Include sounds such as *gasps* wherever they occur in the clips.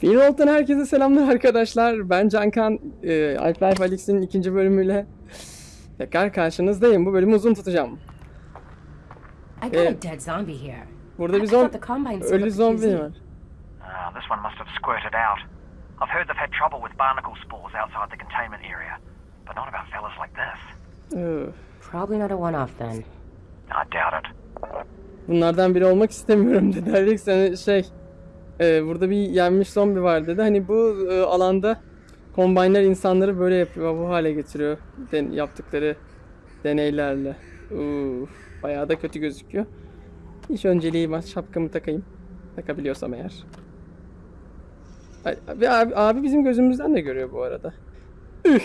Finroll'dan herkese selamlar arkadaşlar. Ben Cankan. E, Half-Life Alyx'in ikinci bölümüyle tekrar karşınızdayım. Bu bölümü uzun tutacağım. I got a dead zombie here. Burada bir zombi, ölü zombi var. Ah, this one must have squirted out. I've heard they've had trouble with barnacle spores outside the containment area, but not about fellas like this. Probably not a one-off then. I doubt it. Bunlardan biri olmak istemiyorum dedi. *laughs* Alex hani şey e, burada bir yenmiş zombi var dedi. Hani bu e, alanda kombinler insanları böyle yapıyor. Bu hale getiriyor. Den, yaptıkları deneylerle. Uf, bayağı da kötü gözüküyor. İş önceliği var. Şapkamı takayım. Takabiliyorsam eğer. Abi, abi, abi bizim gözümüzden de görüyor bu arada. Üh!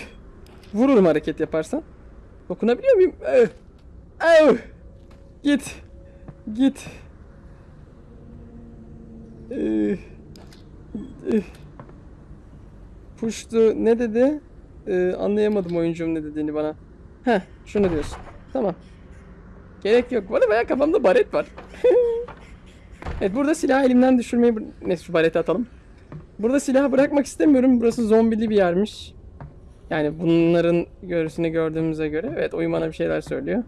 Vururum hareket yaparsan. Dokunabiliyor muyum? Üh! Üh! Git. Git. Üh. Puştu ne dedi? Ee, anlayamadım oyuncum ne dediğini bana. Heh şunu diyorsun. Tamam. Gerek yok. Arada bayağı kafamda baret var. *laughs* evet burada silah elimden düşürmeyi... Neyse şu bareti atalım. Burada silah bırakmak istemiyorum. Burası zombili bir yermiş. Yani bunların görüsünü gördüğümüze göre. Evet oyun bana bir şeyler söylüyor.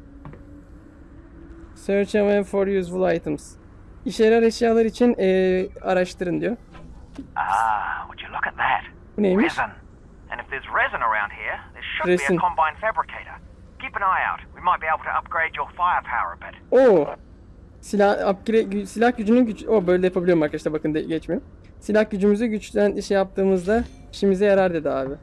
Search and for useful items. İşe yarar eşyalar için eee, araştırın diyor. Ah, would you look at that? Bu neymiş? Resin. And if there's resin around here, there should be Resin. a combine fabricator. Keep an eye out. We might be able to upgrade your firepower a bit. Oo. Silah upgrade, silah gücünün güç... O böyle yapabiliyorum arkadaşlar bakın de, geçmiyor. Silah gücümüzü güçten şey yaptığımızda işimize yarar dedi abi.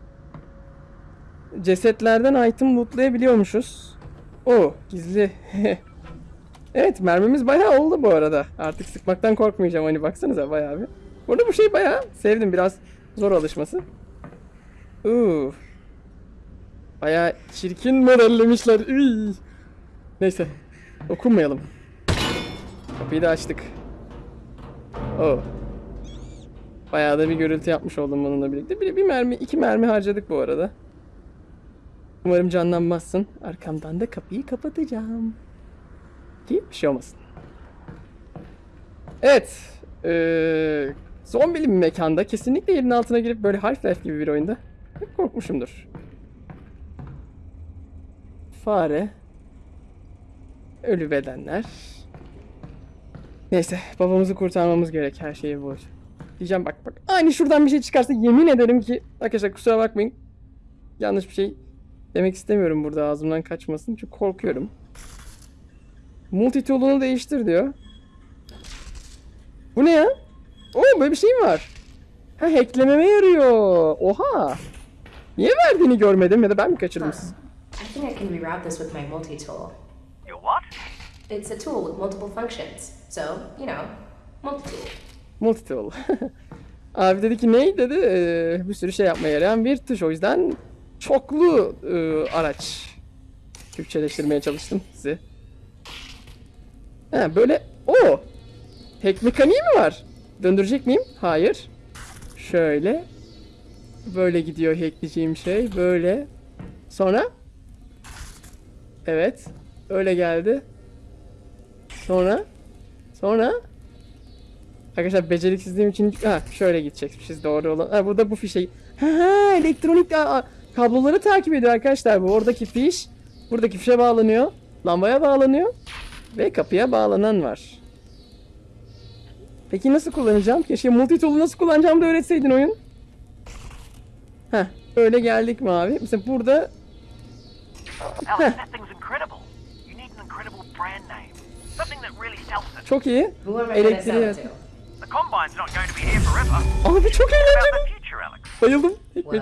Cesetlerden item lootlayabiliyormuşuz. O gizli. *laughs* evet mermimiz bayağı oldu bu arada. Artık sıkmaktan korkmayacağım hani baksanıza bayağı bir. Burada bu şey bayağı sevdim biraz zor alışması. Uuu. Bayağı çirkin modellemişler. Üy. Neyse. Dokunmayalım. Kapıyı da açtık. Oo. Bayağı da bir gürültü yapmış oldum bununla birlikte. Bir, bir mermi, iki mermi harcadık bu arada. Umarım canlanmazsın. Arkamdan da kapıyı kapatacağım. Ki bir şey olmasın. Evet. Ee, zombili bir mekanda kesinlikle yerin altına girip böyle Half-Life gibi bir oyunda hep korkmuşumdur. Fare. Ölü bedenler. Neyse babamızı kurtarmamız gerek her şeyi bu. Diyeceğim bak bak. Aynı şuradan bir şey çıkarsa yemin ederim ki arkadaşlar kusura bakmayın. Yanlış bir şey demek istemiyorum burada ağzımdan kaçmasın çünkü korkuyorum. Multitool'unu değiştir diyor. Bu ne ya? Oo böyle bir şey mi var? Ha hacklememe yarıyor. Oha. Niye verdiğini görmedim ya da ben mi kaçırdım sizi? I think I can reroute this with my multi-tool. Your what? It's a tool with multiple functions. So, you know, multi-tool. Multitool. *laughs* Abi dedi ki ney dedi "Ee, bir sürü şey yapmaya yarayan bir tuş o yüzden çoklu e, araç Türkçeleştirmeye çalıştım sizi. Ha böyle o tek mekaniği mi var? Döndürecek miyim? Hayır. Şöyle böyle gidiyor hackleyeceğim şey böyle sonra evet öyle geldi sonra sonra Arkadaşlar beceriksizliğim için ha şöyle gidecekmişiz doğru olan. Ha burada bu fişe. Ha, elektronik aa, kabloları takip ediyor arkadaşlar bu. Oradaki fiş buradaki fişe bağlanıyor. Lambaya bağlanıyor ve kapıya bağlanan var. Peki nasıl kullanacağım? Keşke multitool'u nasıl kullanacağımı da öğretseydin oyun. Ha öyle geldik mi abi? Mesela burada çok iyi. Elektriği. Abi çok eğlenceli. Bayıldım. Well,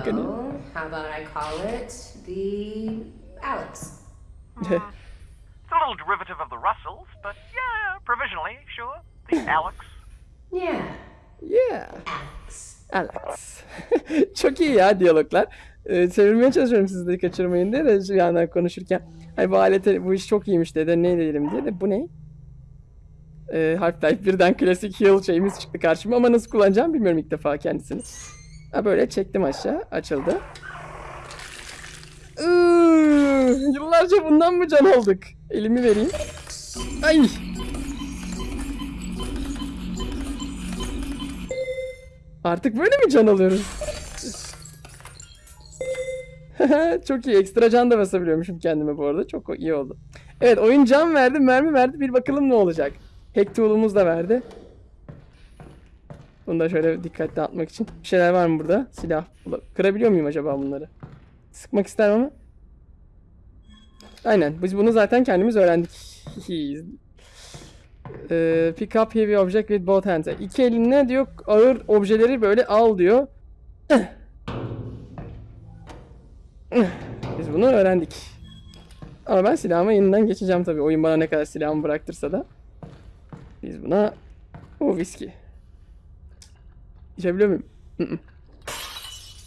how about I call it the Alex? It's a little derivative of the Russells, but yeah, provisionally, sure. The *laughs* Alex. Yeah, Yeah. Alex. Alex. *laughs* Çok iyi ya diyaloglar. Ee, çevirmeye çalışıyorum siz de kaçırmayın diye de şu yandan konuşurken. Hani bu alete bu iş çok iyiymiş dedi ne diyelim diye de bu ne? Ee, Half-Life birden klasik heal şeyimiz çıktı karşıma ama nasıl kullanacağım bilmiyorum ilk defa kendisini. Ha böyle çektim aşağı açıldı. *laughs* Yıllarca bundan mı can olduk? Elimi vereyim. Ay. Artık böyle mi can alıyoruz? *laughs* Çok iyi. Ekstra can da basabiliyormuşum kendime bu arada. Çok iyi oldu. Evet oyun can verdi, mermi verdi. Bir bakalım ne olacak. Hack tool'umuz da verdi. Bunu da şöyle dikkatli atmak için. Bir şeyler var mı burada? Silah. Kırabiliyor muyum acaba bunları? Sıkmak isterim ama. Aynen. Biz bunu zaten kendimiz öğrendik. *laughs* Ee, pick up heavy object with both hands. İki elinle diyor ağır objeleri böyle al diyor. *laughs* Biz bunu öğrendik. Ama ben silahıma yeniden geçeceğim tabii. Oyun bana ne kadar silahımı bıraktırsa da. Biz buna... O viski. İçebiliyor muyum?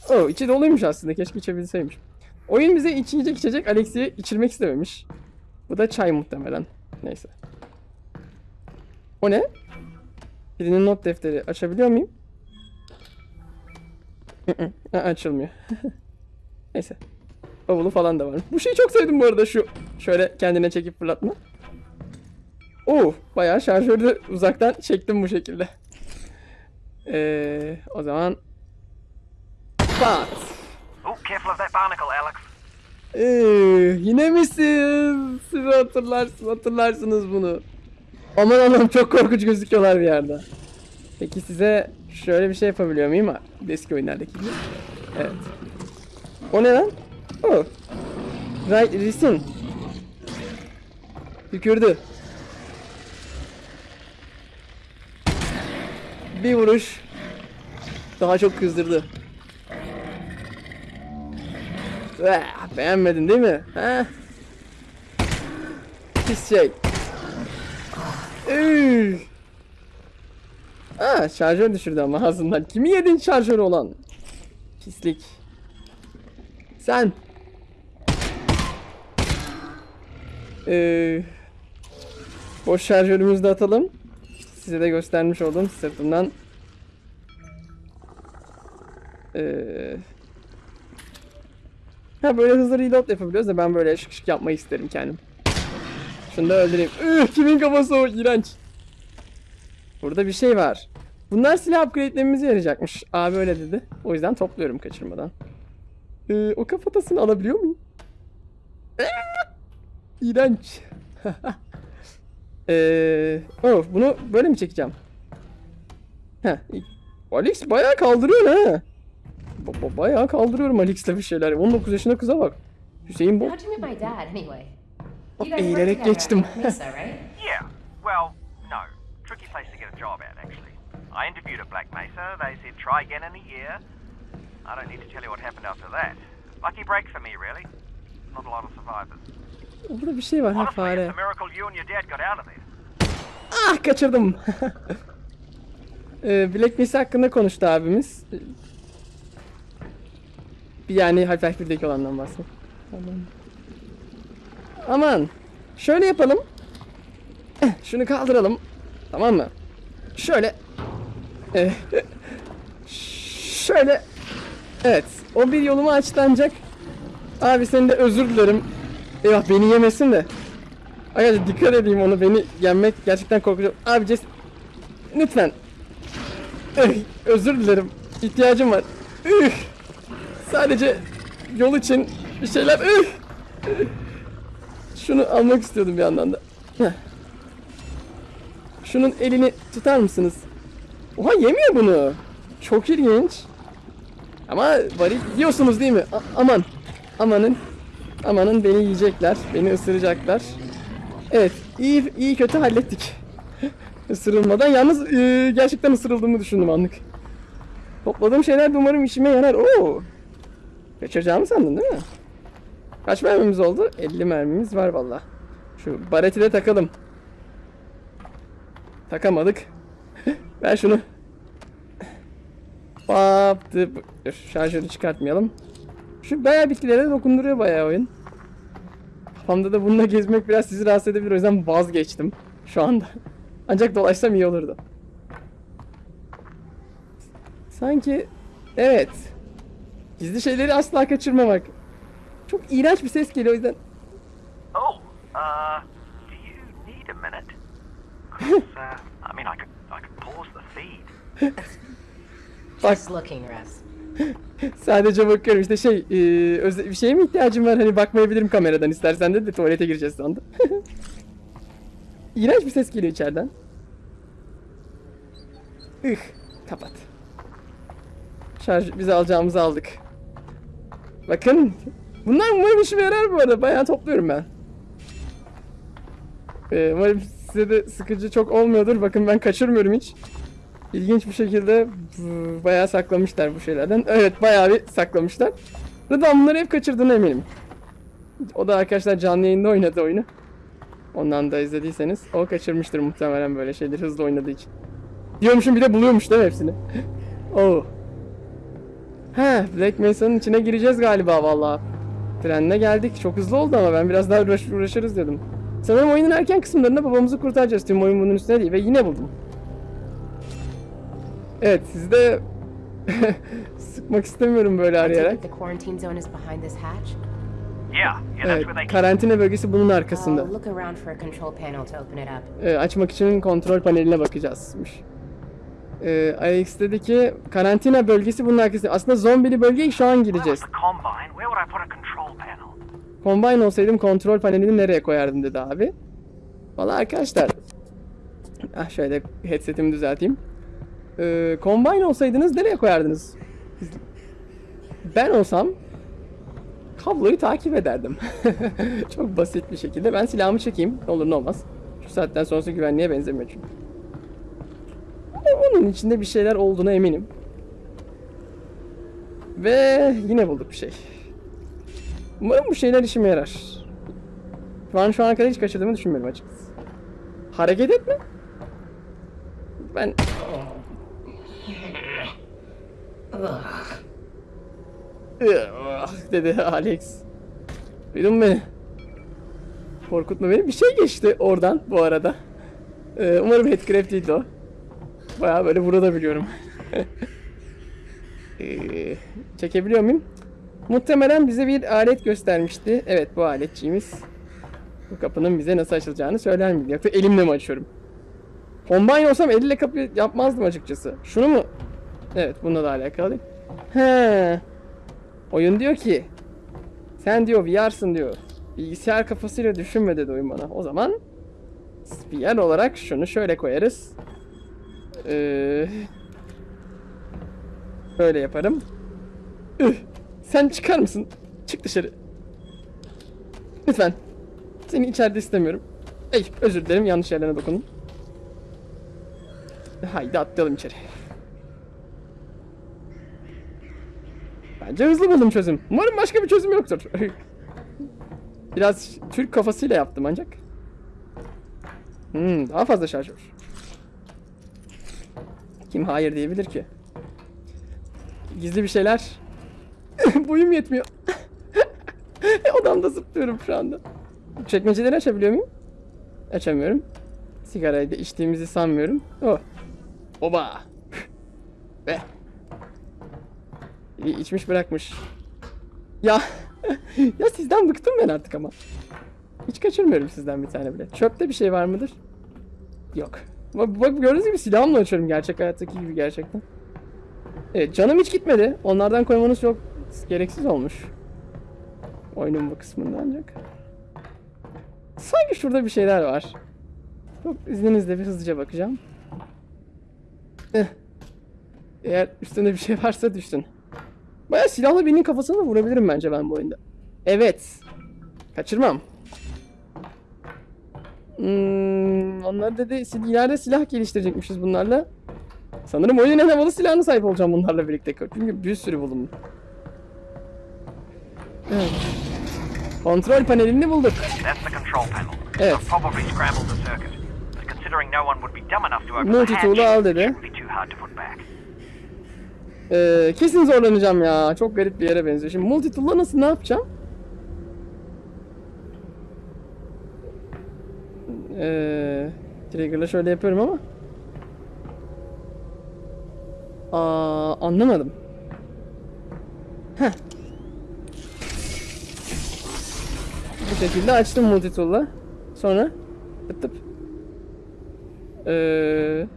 Oh, içi doluymuş aslında. Keşke içebilseymiş. Oyun bize içecek içecek Alex'i içirmek istememiş. Bu da çay muhtemelen. Neyse. O ne? Birinin not defteri. Açabiliyor muyum? Açılmıyor. *laughs* Neyse. Bavulu falan da var. Bu şeyi çok sevdim bu arada şu. Şöyle kendine çekip fırlatma. Oo, bayağı şarjörü uzaktan çektim bu şekilde. Ee, o zaman Pat. Careful of that barnacle, Alex. Ee, yine mi siz? Siz hatırlarsınız, hatırlarsınız bunu. Aman Allah'ım çok korkunç gözüküyorlar bir yerde. Peki size şöyle bir şey yapabiliyor muyum? Eski oyunlardaki gibi. Evet. O ne lan? O. Right, resim. Tükürdü. Bir vuruş. Daha çok kızdırdı. Ah, beğenmedin değil mi? Ha? Pis şey. Üf. Aa, şarjör düşürdü ama ağzından. Kimi yedin şarjörü olan? Pislik. Sen. Ee, boş şarjörümüzü de atalım. Size de göstermiş oldum sırtımdan. Ee, ha böyle hızlı reload yapabiliyoruz da ben böyle şık şık yapmayı isterim kendim. Şunu da öldüreyim. Üh, kimin kafası o? İğrenç. Burada bir şey var. Bunlar silah upgrade'lememize yarayacakmış. Abi öyle dedi. O yüzden topluyorum kaçırmadan. Ee, o kafatasını alabiliyor muyum? İğrenç. *laughs* Ee, oh, bunu böyle mi çekeceğim? Heh. Alex bayağı kaldırıyor ha. Ba- ba- bayağı kaldırıyorum Alex'le bir şeyler. 19 yaşında kıza bak. Hüseyin bu. Work eğilerek geçtim. at Mesa, right? *laughs* Yeah, well, no. Tricky place to get a job at, actually. I interviewed at Black Mesa. They said try again in a year. I don't need to tell you what happened after that. Lucky break for me, really. Not a lot of survivors. Burada bir şey var ha fare. it's a miracle you and your dad got out of there. Ah kaçırdım. *laughs* ee, Black Mesa hakkında konuştu abimiz. Yani Half-Life 1'deki olandan bahset. Aman. Aman. Şöyle yapalım. Eh, Şunu kaldıralım. Tamam mı? Şöyle. Eh, Şöyle. Evet. O bir yolumu açtı ancak. Abi senin de özür dilerim. Eyvah beni yemesin de. Arkadaşlar dikkat edeyim onu beni yenmek gerçekten korkuyorum. Abi Ces lütfen. Üh, özür dilerim. İhtiyacım var. Üh. Sadece yol için bir şeyler. Şunu almak istiyordum bir yandan da. Şunun elini tutar mısınız? Oha yemiyor bunu. Çok ilginç. Ama varil yiyorsunuz değil mi? A- aman. Amanın. Amanın beni yiyecekler. Beni ısıracaklar. Evet, iyi iyi kötü hallettik. Isırılmadan yalnız e, gerçekten ısırıldığımı düşündüm anlık. Topladığım şeyler de umarım işime yarar. Oo. Kaçıracağımı sandın değil mi? Kaç mermimiz oldu? 50 mermimiz var valla. Şu bareti de takalım. Takamadık. *laughs* Ver şunu. Baptı. Şarjörü çıkartmayalım. Şu bayağı bitkilere dokunduruyor bayağı oyun. Kafamda da bununla gezmek biraz sizi rahatsız edebilir o yüzden vazgeçtim şu anda. *laughs* Ancak dolaşsam iyi olurdu. Sanki evet. Gizli şeyleri asla kaçırmamak. Çok iğrenç bir ses geliyor o yüzden. Oh, uh, do you need a minute? 'Cause, *laughs* uh, I mean, I could, I could pause the feed. Bak Just looking, Russ. sadece bakıyorum işte şey e, özel, bir şeye mi ihtiyacım var hani bakmayabilirim kameradan istersen de, de tuvalete gireceğiz sandım. *laughs* İğrenç bir ses geliyor içeriden. Ih kapat. Şarj bize alacağımızı aldık. Bakın bunlar umarım işime yarar bu arada bayağı topluyorum ben. Ee, umarım size de sıkıcı çok olmuyordur. Bakın ben kaçırmıyorum hiç. İlginç bir şekilde bayağı saklamışlar bu şeylerden. Evet bayağı bir saklamışlar. Rıdvan bunları hep kaçırdığına eminim. O da arkadaşlar canlı yayında oynadı oyunu. Ondan da izlediyseniz o kaçırmıştır muhtemelen böyle şeyleri hızlı oynadığı için. Diyormuşum bir de buluyormuş değil mi hepsini? *laughs* oh. Ha, Black Mesa'nın içine gireceğiz galiba vallahi. Trenle geldik. Çok hızlı oldu ama ben biraz daha uğraş uğraşırız dedim. Sanırım oyunun erken kısımlarında babamızı kurtaracağız. Tüm oyun bunun üstüne değil ve yine buldum. Evet sizi de *laughs* sıkmak istemiyorum böyle arayarak. Evet, karantina bölgesi bunun arkasında. İt up. Ee, açmak için kontrol paneline bakacağızmış. Ee, AX'teki karantina bölgesi bunun arkasında. Aslında zombili bölgeye şu an panel? Combine olsaydım kontrol panelini nereye koyardım dedi abi. Valla arkadaşlar. Ah şöyle headsetimi düzelteyim. Ee, Combine olsaydınız nereye koyardınız? Ben olsam kabloyu takip ederdim. *laughs* Çok basit bir şekilde. Ben silahımı çekeyim. Ne olur ne olmaz. Şu saatten sonrası güvenliğe benzemiyor çünkü. Onun içinde bir şeyler olduğuna eminim. Ve yine bulduk bir şey. Umarım bu şeyler işime yarar. An şu ana kadar hiç kaçırdığımı düşünmüyorum açıkçası. Hareket etme. Ben... Ugh, dedi Alex. Duydun beni? Korkutma beni. Bir şey geçti oradan bu arada. Ee, umarım headcraft değildi o. Baya böyle burada biliyorum. *laughs* ee, çekebiliyor muyum? Muhtemelen bize bir alet göstermişti. Evet bu aletçiğimiz. Bu kapının bize nasıl açılacağını söyler miydi? Yoksa elimle mi açıyorum? Combine olsam elle kapı yapmazdım açıkçası. Şunu mu? Evet bununla da alakalı. He. Oyun diyor ki sen diyor VR'sın diyor. Bilgisayar kafasıyla düşünme dedi oyun bana. O zaman VR olarak şunu şöyle koyarız. Ee, böyle yaparım. Üh, sen çıkar mısın? Çık dışarı. Lütfen. Seni içeride istemiyorum. Ey, özür dilerim yanlış yerlerine dokundum. Haydi atlayalım içeri. Bence hızlı buldum çözüm. Umarım başka bir çözüm yoktur. *laughs* Biraz Türk kafasıyla yaptım ancak. Hmm, daha fazla şarjör. Kim hayır diyebilir ki? Gizli bir şeyler. *laughs* Boyum yetmiyor. *laughs* Odamda zıplıyorum şu anda. Çekmeceleri açabiliyor muyum? Açamıyorum. Sigarayı da içtiğimizi sanmıyorum. Oh. Oba. *laughs* Be. Biri içmiş bırakmış. Ya. ya sizden bıktım ben artık ama. Hiç kaçırmıyorum sizden bir tane bile. Çöpte bir şey var mıdır? Yok. Bak, bak gördüğünüz gibi silahımla açıyorum gerçek hayattaki gibi gerçekten. Evet canım hiç gitmedi. Onlardan koymanız çok gereksiz olmuş. Oyunun bu kısmında ancak. Sanki şurada bir şeyler var. Çok izninizle bir hızlıca bakacağım. Eh. Eğer üstünde bir şey varsa düşsün. Baya silahla birinin kafasına vurabilirim bence ben bu oyunda. Evet. Kaçırmam. Hmm, onlar dedi ileride silah geliştirecekmişiz bunlarla. Sanırım oyunun en havalı silahına sahip olacağım bunlarla birlikte. Çünkü bir sürü buldum. Evet. Kontrol panelini bulduk. Evet. Multi-tool'u al dedi. Ee, kesin zorlanacağım ya. Çok garip bir yere benziyor. Şimdi multitool'la nasıl ne yapacağım? Ee, trigger'la şöyle yapıyorum ama. Aa, anlamadım. Heh. Bu şekilde açtım multitool'la. Sonra tıp tıp. Ee,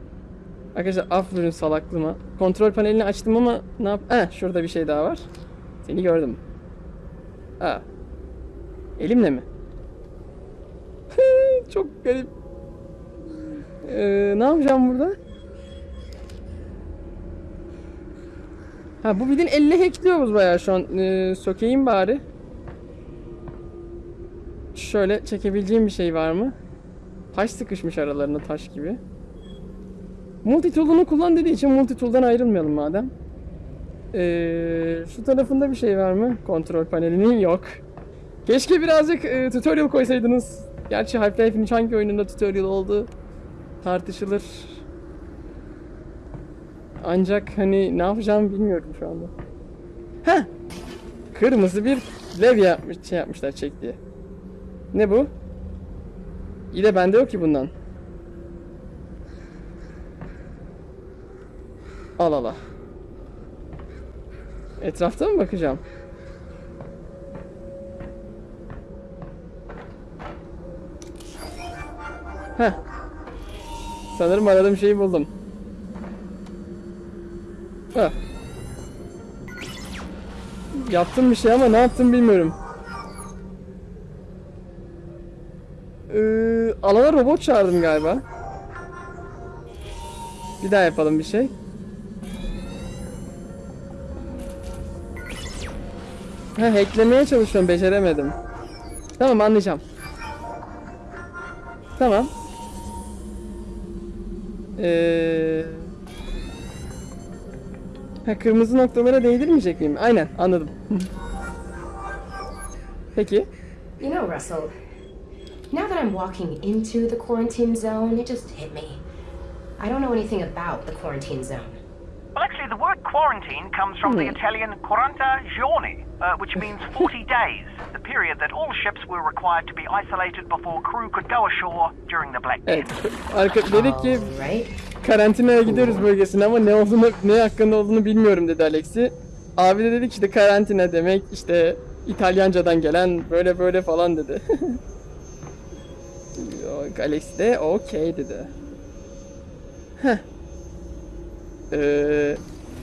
Arkadaşlar aferin salaklığıma. Kontrol panelini açtım ama ne yap... Heh, şurada bir şey daha var. Seni gördüm. Aa. Elimle mi? Çok garip. Ee, ne yapacağım burada? Ha bu bildiğin elle hackliyoruz bayağı şu an. Ee, sökeyim bari. Şöyle çekebileceğim bir şey var mı? Taş sıkışmış aralarına taş gibi. Multitool'unu kullan dediği için multitool'dan ayrılmayalım madem. Ee, şu tarafında bir şey var mı? Kontrol panelinin yok. Keşke birazcık e, tutorial koysaydınız. Gerçi Half-Life'in hangi oyununda tutorial oldu tartışılır. Ancak hani ne yapacağımı bilmiyorum şu anda. Heh! Kırmızı bir levye yapmış, şey yapmışlar çek diye. Ne bu? De bende yok ki bundan. Al al al. Etrafta mı bakacağım? Heh. Sanırım aradığım şeyi buldum. Heh. Yaptım bir şey ama ne yaptım bilmiyorum. Ee, alana robot çağırdım galiba. Bir daha yapalım bir şey. Ha hacklemeye çalışıyorum beceremedim. Tamam anlayacağım. Tamam. Ee... Ha kırmızı noktalara değdirmeyecek miyim? Aynen anladım. *laughs* Peki. You know, Russell, now that I'm walking into the quarantine zone, it just hit me. I don't know anything about the quarantine zone. Well, actually, the word quarantine comes from the Italian quaranta giorni, uh, which means 40 days, the period that all ships were required to be isolated before crew could go ashore during the Black Evet. Death. Arka dedik ki Right? karantinaya gidiyoruz bölgesine ama ne olduğunu ne hakkında olduğunu bilmiyorum dedi Alexi. Abi de dedi ki işte karantina demek işte İtalyancadan gelen böyle böyle falan dedi. *laughs* Yok, Alex de okey dedi. Heh. Ee,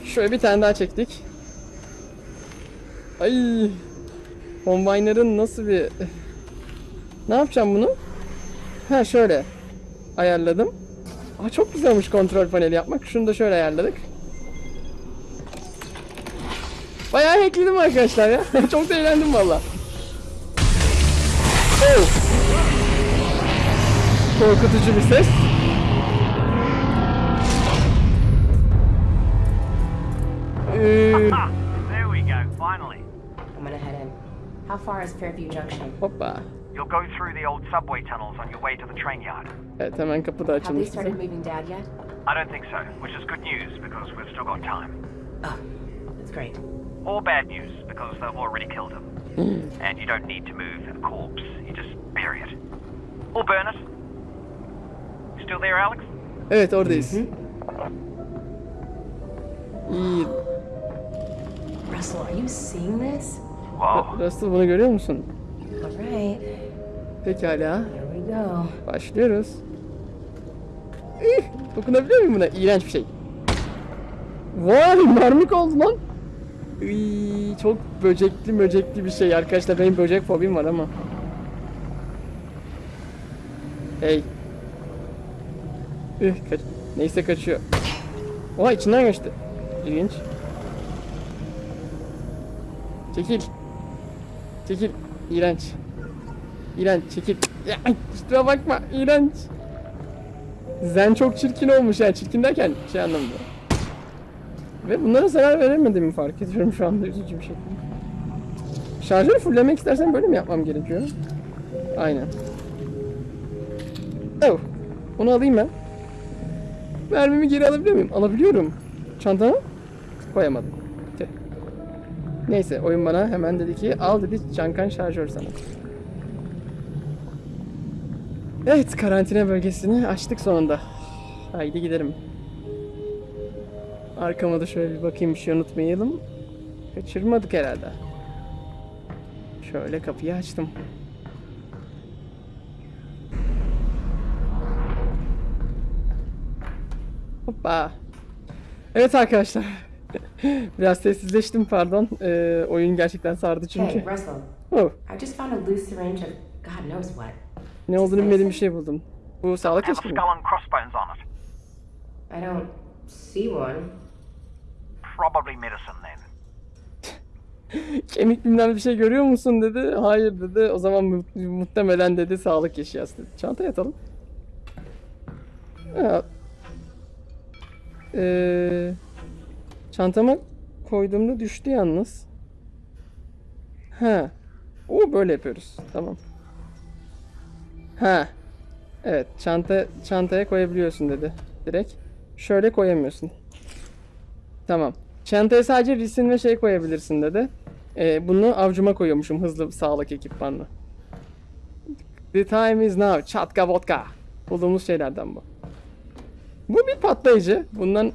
şöyle bir tane daha çektik. Ay. Combiner'ın nasıl bir... Ne yapacağım bunu? Ha şöyle. Ayarladım. Aa, çok güzelmiş kontrol paneli yapmak. Şunu da şöyle ayarladık. Bayağı hackledim arkadaşlar ya. *laughs* çok da eğlendim valla. Oh. Korkutucu bir ses. Ee, How far is Fairview Junction? hoppa. You'll go through the old subway tunnels on your way to the train yard. Evet hemen kapı Have they started moving Dad yet? I don't think so, which is good news because we've still got time. Oh, that's great. Or bad news because they've already killed him. Hmm. and you don't need to move a corpse, you just bury it. Or burn it. Still there, Alex? Evet oradayız. İyi. Russell, are you seeing this? Whoa. Russell bunu görüyor musun? All right, Pekala. here we go. Başlıyoruz. Ih, dokunabiliyor muyum buna? İğrenç bir şey. Vay mermik oldu lan. Iy, çok böcekli böcekli bir şey arkadaşlar. Benim böcek fobim var ama. Hey. Ih, kaç Neyse kaçıyor. Oha içinden geçti. İlginç. Çekil. Çekil. İğrenç. İğrenç çekil. Ya, kusura bakma iğrenç. Zen çok çirkin olmuş yani çirkin derken şey anlamda. Ve bunlara zarar veremediğimi fark ediyorum şu anda üzücü bir şekilde. Şarjörü fulllemek istersen böyle mi yapmam gerekiyor? Aynen. Oh. Onu alayım ben. Mermimi geri alabiliyor muyum? Alabiliyorum. Çantama koyamadım. Neyse oyun bana hemen dedi ki al dedi Cankan şarjör sana. Evet karantina bölgesini açtık sonunda. Haydi gidelim. Arkama da şöyle bir bakayım bir şey unutmayalım. Kaçırmadık herhalde. Şöyle kapıyı açtım. Hoppa. Evet arkadaşlar. *laughs* Biraz sessizleştim pardon. Ee, oyun gerçekten sardı çünkü. Hey, Russell. *laughs* Oh, I just found a loose syringe of God knows what. ne olduğunu bilmediğim bir şey buldum. Bu sağlık crossbones on it. I don't see one. Probably medicine then. *laughs* Kemik bilmem bir şey görüyor musun dedi. Hayır dedi. O zaman mu- muhtemelen dedi sağlık eşyası dedi. Çantaya atalım. Ya. Çantama koyduğumda düştü yalnız. Ha. O böyle yapıyoruz. Tamam. Ha. Evet, çanta çantaya koyabiliyorsun dedi. Direkt. Şöyle koyamıyorsun. Tamam. Çantaya sadece resim ve şey koyabilirsin dedi. Ee, bunu avcuma koyuyormuşum hızlı sağlık ekipmanla. The time is now. Çatka vodka. Bulduğumuz şeylerden bu. Bu bir patlayıcı. Bundan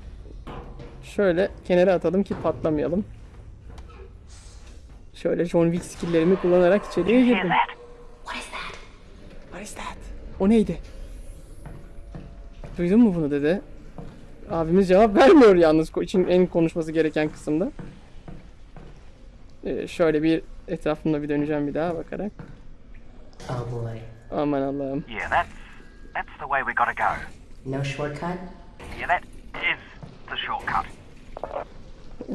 şöyle kenara atalım ki patlamayalım. Şöyle John Wick skilllerimi kullanarak içeriye girdim. What is that? What is that? O neydi? Duydun mu bunu dedi. Abimiz cevap vermiyor yalnız için en konuşması gereken kısımda. Ee, şöyle bir etrafımda bir döneceğim bir daha bakarak. Oh boy. Aman Allah'ım. Yeah, that's that's the way we gotta go. No shortcut? Yeah, that is the shortcut.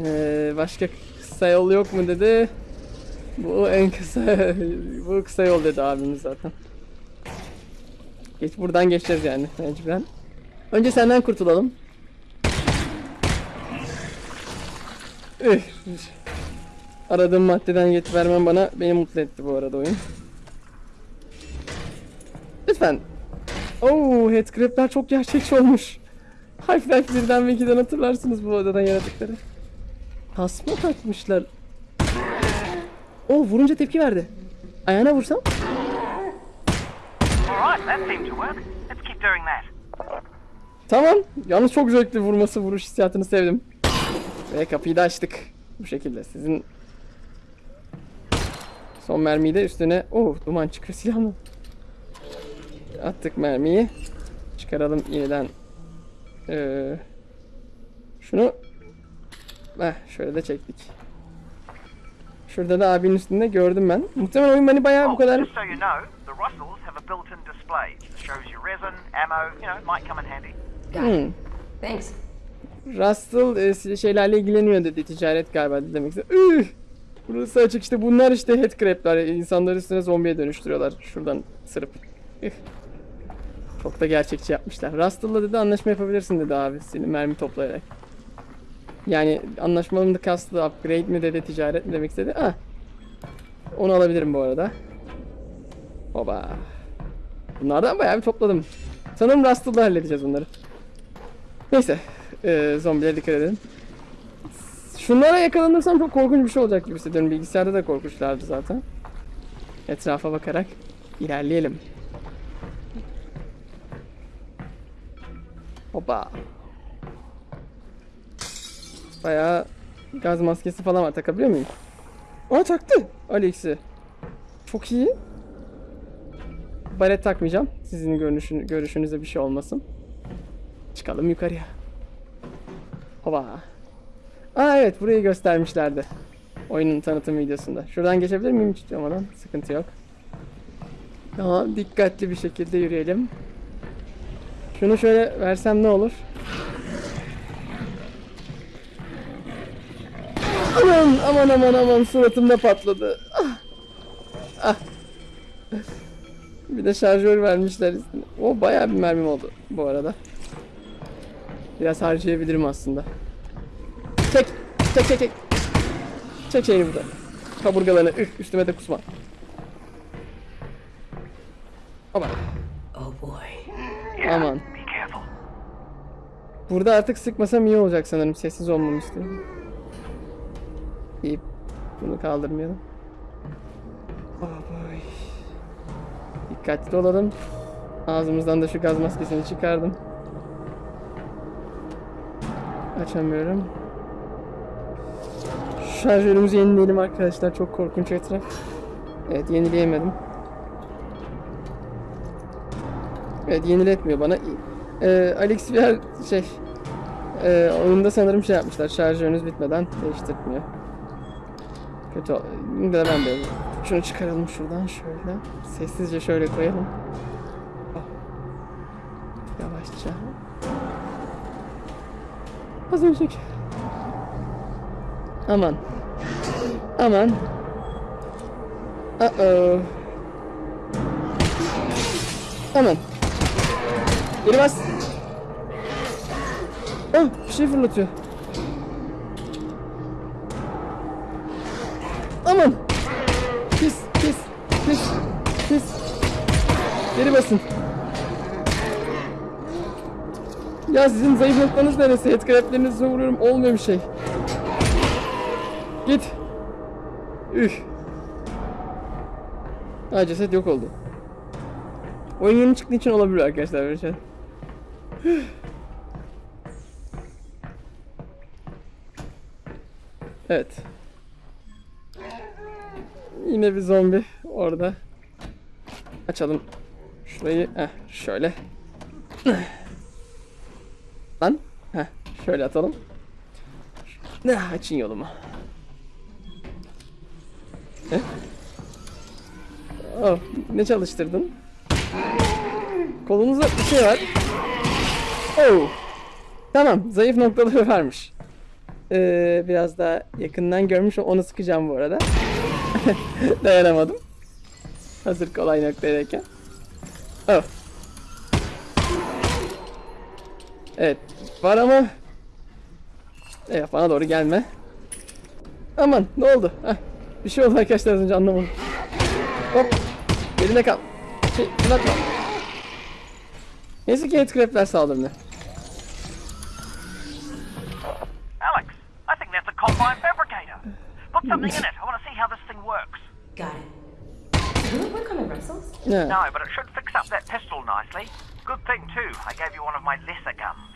Ee, başka kısa yol yok mu dedi. Bu en kısa, *laughs* bu kısa yol dedi abimiz zaten. Geç buradan geçeceğiz yani mecburen. Önce senden kurtulalım. Aradığım maddeden getir vermen bana beni mutlu etti bu arada oyun. Lütfen. Oo, headcrab'ler çok gerçekçi olmuş. Half-Life 1'den ve 2'den hatırlarsınız bu odadan yaratıkları. Tasma takmışlar. O vurunca tepki verdi. Ayağına vursam? Tamam. Yalnız çok zevkli vurması, vuruş hissiyatını sevdim. Ve kapıyı da açtık. Bu şekilde sizin son mermiyi de üstüne oh duman çıkıyor silahla. Attık mermiyi. Çıkaralım yeniden. Ee, şunu Heh, şöyle de çektik. Şurada da abinin üstünde gördüm ben. Muhtemelen oyun beni bayağı bu kadar Hmm. Thanks. Russell e, şeylerle ilgileniyor dedi. Ticaret galiba dedi demek. Üh! Burası açık işte bunlar işte headcrab'ler. İnsanları üstüne zombiye dönüştürüyorlar. Şuradan sırıp. Üh. Çok da gerçekçi yapmışlar. Russell'la dedi anlaşma yapabilirsin dedi abi. Senin mermi toplayarak. Yani anlaşmanın da kastı upgrade mi dedi ticaret mi demek istedi. Ah. Onu alabilirim bu arada. Oba. Bunlardan bayağı bir topladım. Sanırım Russell'la halledeceğiz bunları. Neyse. Ee, zombilere dikkat edelim. Şunlara yakalanırsam çok korkunç bir şey olacak gibi hissediyorum. Bilgisayarda da korkunçlardı zaten. Etrafa bakarak ilerleyelim. Hoppa. Bayağı gaz maskesi falan var. Takabiliyor muyum? Aa taktı Alex'i. Çok iyi. Baret takmayacağım. Sizin görünüşün, görüşünüze bir şey olmasın. Çıkalım yukarıya. Hova. Aa evet burayı göstermişlerdi. Oyunun tanıtım videosunda. Şuradan geçebilir miyim hiç olmadan? Sıkıntı yok. Daha dikkatli bir şekilde yürüyelim. Şunu şöyle versem ne olur? Aman aman aman aman suratımda patladı. Ah. Ah. Bir de şarjör vermişler. O bayağı bir mermim oldu bu arada. Biraz harcayabilirim aslında. Çek! Çek çek çek! Çek şeyini burada. Kaburgalarını üf üstüme de kusma. Aman. Oh boy. Aman. Burada artık sıkmasam iyi olacak sanırım. Sessiz olmamı istiyorum. İyi. Bunu kaldırmayalım. Boy. Dikkatli olalım. Ağzımızdan da şu gaz maskesini çıkardım. Açamıyorum. Şarjörümüzü yenileyelim arkadaşlar. Çok korkunç etraf. Evet yenileyemedim. Evet yeniletmiyor bana. Ee, Alex yer şey Ee, oyunda sanırım şey yapmışlar. Şarjörünüz bitmeden değiştirmiyor. Kötü. ol- Yine de ben de şunu çıkaralım şuradan şöyle. Sessizce şöyle koyalım. Ah. Yavaşça. Az önceki. Aman. Aman. Uh-oh. Aman. Geri Ah bir şey fırlatıyor. Aman. Pis pis pis pis. Geri basın. Ya sizin zayıf noktanız neresi? Headcrab'lerinize vuruyorum olmuyor bir şey. Git. Üh. Ha ceset yok oldu. Oyun yeni çıktığı için olabilir arkadaşlar şey. Evet. Yine bir zombi orada. Açalım. Şurayı heh, şöyle. Lan. Heh, şöyle atalım. Ne açın yolumu. Heh. Oh, ne çalıştırdın? Kolunuzda bir şey var. Oh. Tamam, zayıf noktaları varmış. Ee, biraz daha yakından görmüş onu sıkacağım bu arada. *laughs* Dayanamadım. Hazır kolay noktadayken. Oh. Evet, var ama Evet, bana doğru gelme. Aman, ne oldu? Heh, bir şey oldu arkadaşlar az önce anlamadım. Hop, elinde kal. Şey. Neyse ki headcrab'ler saldırmıyor. Put something in it. I want to see how this thing works. Got it. Will it work on the Russells? Yeah. No, but it should fix up that pistol nicely. Good thing, too, I gave you one of my lesser guns.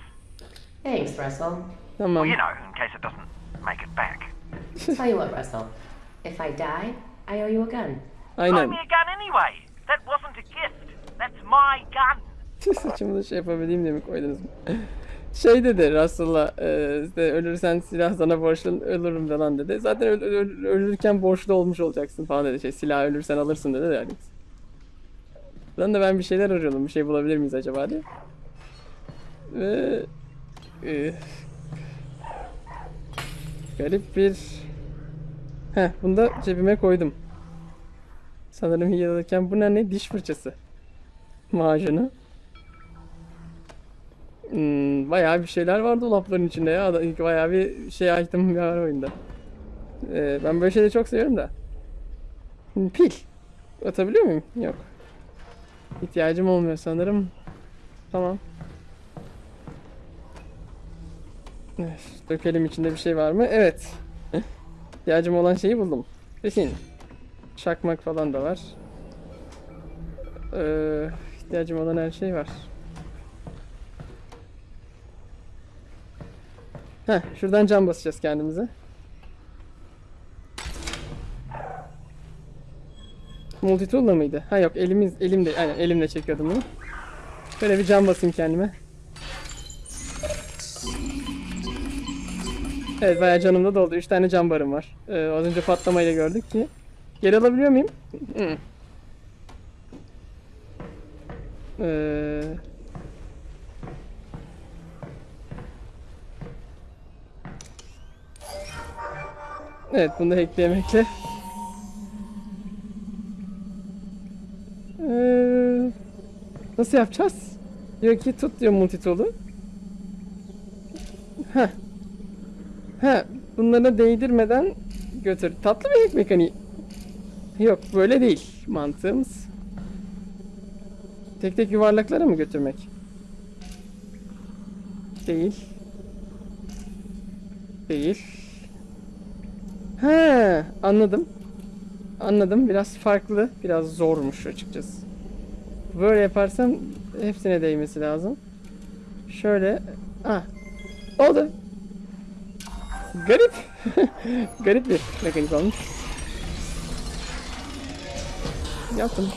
Thanks, Russell. Well, you know, in case it doesn't make it back. *laughs* Tell you what, Russell. If I die, I owe you a gun. Buy Aynen. me a gun anyway. That wasn't a gift. That's my gun. *laughs* Saçımı da şey yapabileyim diye mi koydunuz mu? Şey dedi Russell'a e, işte ölürsen silah sana borçlu ölürüm falan dedi. Zaten öl- öl- ölürken borçlu olmuş olacaksın falan dedi. Şey silah ölürsen alırsın dedi de Alex. Lan da ben bir şeyler arıyordum. Bir şey bulabilir miyiz acaba diye. Ve e, garip bir Heh bunu da cebime koydum. Sanırım yılırken bu ne diş fırçası. Macunu. Hmm, bayağı bir şeyler var dolapların içinde ya. Bayağı bir şey item var *laughs* oyunda. Ee, ben böyle şeyleri çok seviyorum da. Hmm, Pil. Atabiliyor muyum? Yok. İhtiyacım olmuyor sanırım. Tamam. Evet, Dökelim içinde bir şey var mı? Evet. İhtiyacım olan şeyi buldum. Kesin. Çakmak falan da var. Ee, ihtiyacım olan her şey var. Heh, şuradan cam basacağız kendimize. Multitool'la mıydı? Ha yok elimiz elimde aynen elimle çekiyordum bunu. Böyle bir cam basayım kendime. Evet bayağı canım da doldu. 3 tane cam barım var. Ee, az önce patlamayla gördük ki. Geri alabiliyor muyum? Ee, Evet bunu da eklemekle. Ee, nasıl yapacağız? Diyor ki tut diyor multitool'u. Heh. Heh. Bunları değdirmeden götür. Tatlı bir hack mekaniği. Yok böyle değil mantığımız. Tek tek yuvarlaklara mı götürmek? Değil. Değil. He, anladım. Anladım. Biraz farklı, biraz zormuş açıkçası. Böyle yaparsam hepsine değmesi lazım. Şöyle. Ah. Oldu. Garip. *laughs* Garip bir mekanik olmuş. Yaptım.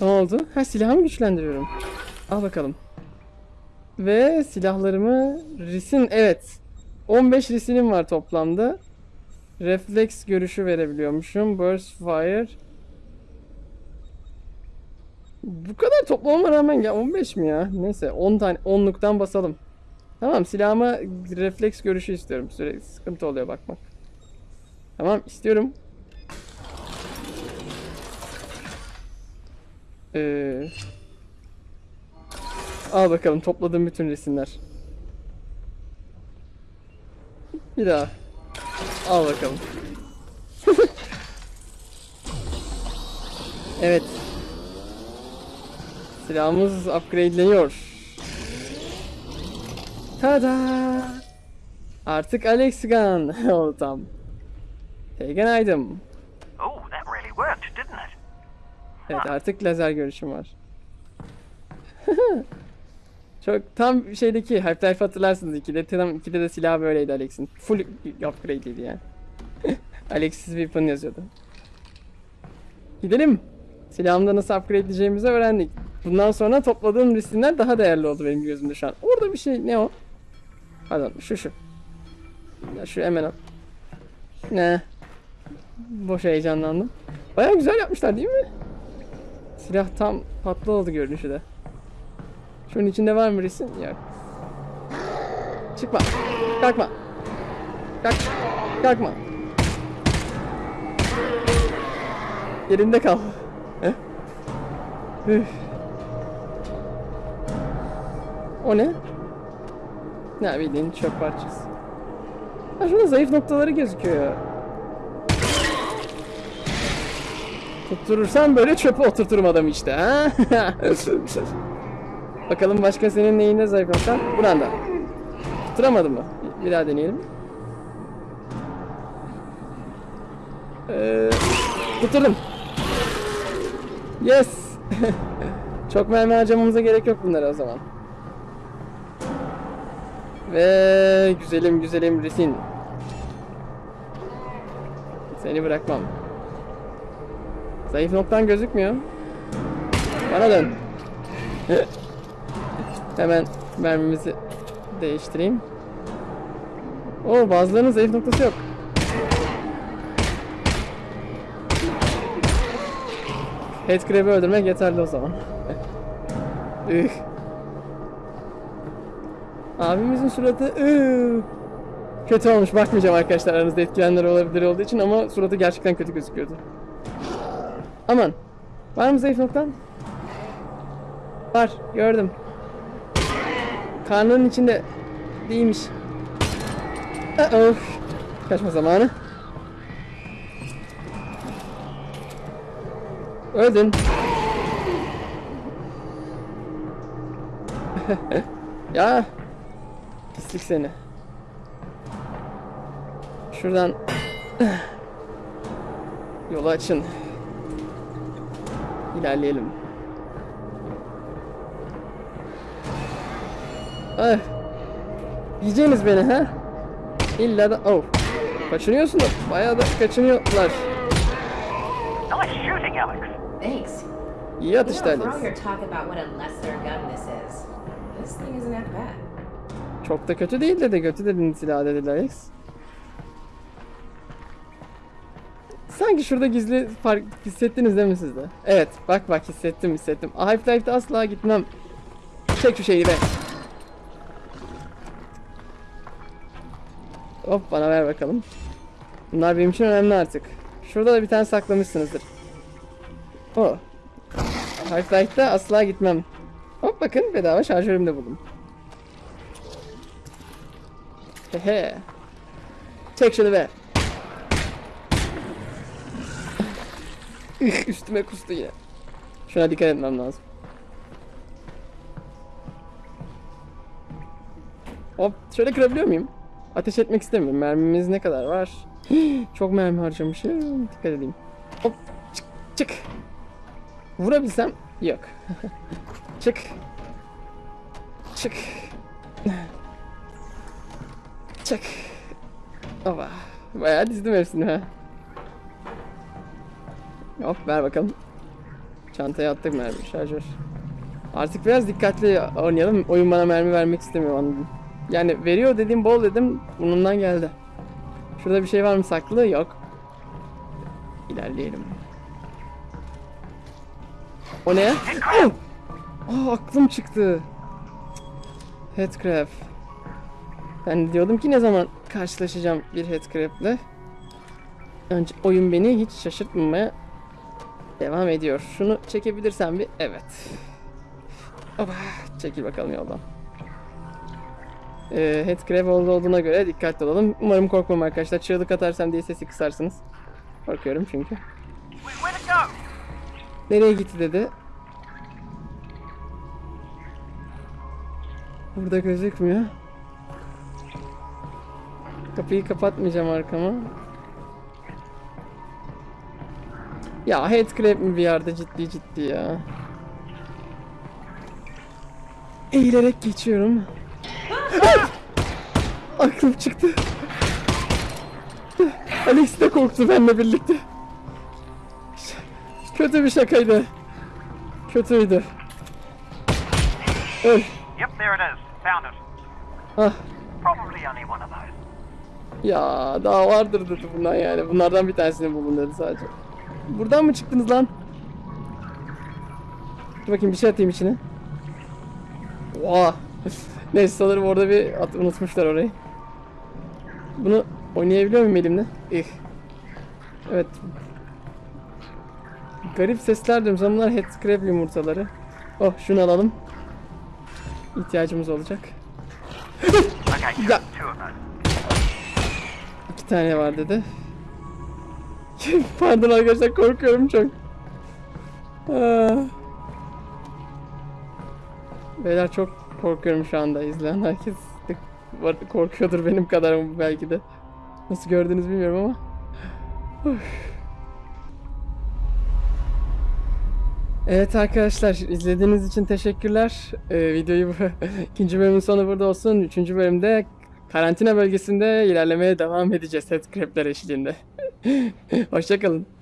Ne oldu? Ha silahımı güçlendiriyorum. Al bakalım. Ve silahlarımı risin evet. 15 risinim var toplamda. Refleks görüşü verebiliyormuşum. Burst fire. Bu kadar toplamama rağmen ya 15 mi ya? Neyse 10 tane 10'luktan basalım. Tamam silahıma refleks görüşü istiyorum. Sürekli sıkıntı oluyor bakmak. Tamam istiyorum. Ee, al bakalım topladığım bütün resimler. Bir daha. Al bakalım. *laughs* evet. Silahımız upgradeleniyor. Tada! Artık Alex Gun *laughs* oldu tam. Pagan item. Oh, that really worked, didn't it? Evet artık lazer görüşüm var. *laughs* Çok tam şeydeki Half-Life hatırlarsınız 2'de tam 2'de de silah böyleydi Alex'in. Full upgrade'iydi yani. *laughs* Alex'siz weapon yazıyordu. Gidelim. Silahımda nasıl upgrade edeceğimizi öğrendik. Bundan sonra topladığım resimler daha değerli oldu benim gözümde şu an. Orada bir şey ne o? Pardon şu şu. Ya şu hemen al. Ne? Boş heyecanlandım. Baya güzel yapmışlar değil mi? Silah tam patlı oldu görünüşü de. Şunun içinde var mı resim? Yok. Çıkma. Kalkma. Kalk. Kalkma. Yerinde kal. O ne? Ne bildiğin çöp parçası. Ha şurada zayıf noktaları gözüküyor ya. Tutturursam böyle çöpe oturturum adamı işte ha. *laughs* Bakalım başka senin neyinde zayıf noktan? Buranda. Tutturamadın mı? Bir, daha deneyelim. Ee, tutturdum. Yes. *laughs* Çok mermi harcamamıza gerek yok bunlara o zaman. Ve güzelim güzelim Risin. Seni bırakmam. Zayıf noktan gözükmüyor. Bana dön. *laughs* Hemen mermimizi değiştireyim. Oo bazılarının zayıf noktası yok. Headcrab'ı öldürmek yeterli o zaman. Üh. Abimizin suratı üh. Kötü olmuş bakmayacağım arkadaşlar aranızda etkilenenler olabilir olduğu için ama suratı gerçekten kötü gözüküyordu. Aman. Var mı zayıf noktan? Var. Gördüm. Karnının içinde değilmiş. Uh-oh. Kaçma zamanı. Öldün. *laughs* ya. Pislik seni. Şuradan *laughs* yolu açın. İlerleyelim. Ah. Yiyeceğiniz beni ha? İlla da... Oh. Kaçınıyorsun da bayağı da kaçınıyorlar. Nice shooting, Alex. Thanks. İyi atıştı Alex. Çok da kötü değil dedi. Kötü dedin silah dedi Alex. Sanki şurada gizli fark hissettiniz değil mi siz de? Evet bak bak hissettim hissettim. Half-Life'de asla gitmem. Çek şu şeyi be. Hop bana ver bakalım. Bunlar benim için önemli artık. Şurada da bir tane saklamışsınızdır. O. Half-Life'da asla gitmem. Hop bakın bedava şarjörüm de buldum. Hehe. Çek şunu be. Üstüme kustu yine. Şuna dikkat etmem lazım. Hop şöyle kırabiliyor muyum? Ateş etmek istemiyorum. Mermimiz ne kadar var? *gasps* Çok mermi harcamışım. Dikkat edeyim. Hop çık çık. Vurabilsem yok. *laughs* çık. Çık. *laughs* Çık. Ova. Bayağı dizdim hepsini ha. Hop ver bakalım. Çantaya attık mermi şarjör. Artık biraz dikkatli oynayalım. Oyun bana mermi vermek istemiyor anladım. Yani veriyor dediğim bol dedim. Burnumdan geldi. Şurada bir şey var mı saklı? Yok. İlerleyelim. O ne? *clears throat* Oh! Aklım çıktı. Headcrab. Ben diyordum ki ne zaman karşılaşacağım bir headcrab'le. Önce oyun beni hiç şaşırtmamaya devam ediyor. Şunu çekebilirsem bir evet. Oba, çekil bakalım yoldan. Ee, headcrab oldu olduğuna göre dikkatli olalım. Umarım korkmam arkadaşlar. Çığlık atarsam diye sesi kısarsınız. Korkuyorum çünkü. Nereye gitti dedi. Burada gözükmüyor. Kapıyı kapatmayacağım arkama. Ya headcrab mi bir yerde ciddi ciddi ya. Eğilerek geçiyorum. Aklım çıktı. Alex de korktu benimle birlikte. Kötü bir şakaydı. Kötüydü. Öl. Yep, there it is. Found it. Ah. Probably only one of those. Ya daha vardır dedi bundan yani. Bunlardan bir tanesini bulun dedi sadece. Buradan mı çıktınız lan? Dur bakayım bir şey atayım içine. Oha. Neyse sanırım orada bir at unutmuşlar orayı. Bunu oynayabiliyor muyum elimle? İh. Evet. Garip sesler diyorum. Sanırım bunlar headcrab yumurtaları. Oh şunu alalım. İhtiyacımız olacak. Those. İki tane var dedi. *laughs* Pardon arkadaşlar korkuyorum çok. Aa. Beyler çok korkuyorum şu anda izleyen herkes korkuyordur benim kadar belki de. Nasıl gördünüz bilmiyorum ama. Evet arkadaşlar izlediğiniz için teşekkürler. Ee, videoyu *laughs* ikinci bölümün sonu burada olsun. Üçüncü bölümde karantina bölgesinde ilerlemeye devam edeceğiz headcrabler eşliğinde. *laughs* Hoşçakalın.